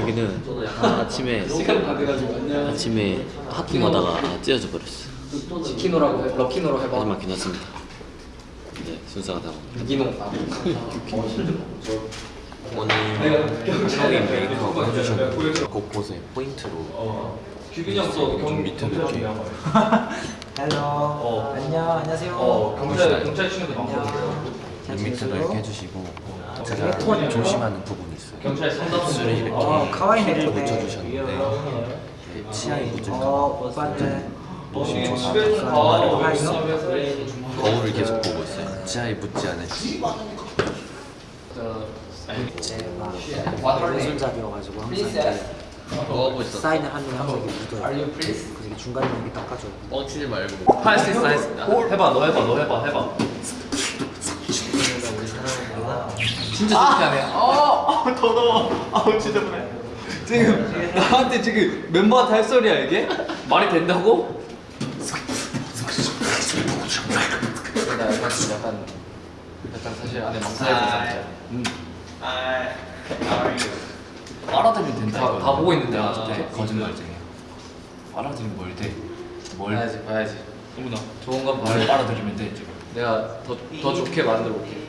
여기는 아침에 안녕. 아침에 하품하다가 찢어져 버렸어. 지키노라고 해. 럭키노로 해봐. 하지만 괜찮습니다. 이제 순서가 다 유기농. 아, 오늘 형이 메이크업 해주셨는데 곳곳에 포인트로 좀 밑에 이렇게 헬로. 어. 안녕. 안녕하세요. 어 경찰 경찰 친구들 많거 지내세요? 이렇게 해주시고 네, 제가 톤이요. 조심하는 부분이 있어요. 경찰 상담 입술에 이렇게 어, 카와이 메리네. 묻혀주셨는데 이게 치아에 묻을까 어, 봐 오빠들. 조심 조심 어? 거울을 계속 보고 있어요. 치아에 묻지 않을지. 제가 왼손잡이여가지고 항상 이제. 사인을 하면 항상 이게 묻어요. 그래서 중간에 이렇게 닦아줘요. 뻥치지 말고. 할 수 있어 할수 있어. 해봐 너 해봐 너 해봐 해봐. 진짜 좋게 하네. 어, 어 더러워. 아우 진짜 그래. 지금 나한테 지금 멤버한테 할 소리야 이게? 말이 된다고? 나 약간 약간 약간 사실 안에 망설여진 상태야. 음. 빨아들이면 된다. 다. 다 보고 있는데 야, 어떻게? 거짓말쟁이야. 빨아들이면 뭘 돼? 뭘? 봐야지 봐야지. 어머나. 좋은 건뭘 봐야지. 빨아들이면 돼 지금. 내가 더 더 좋게 만들어 볼게.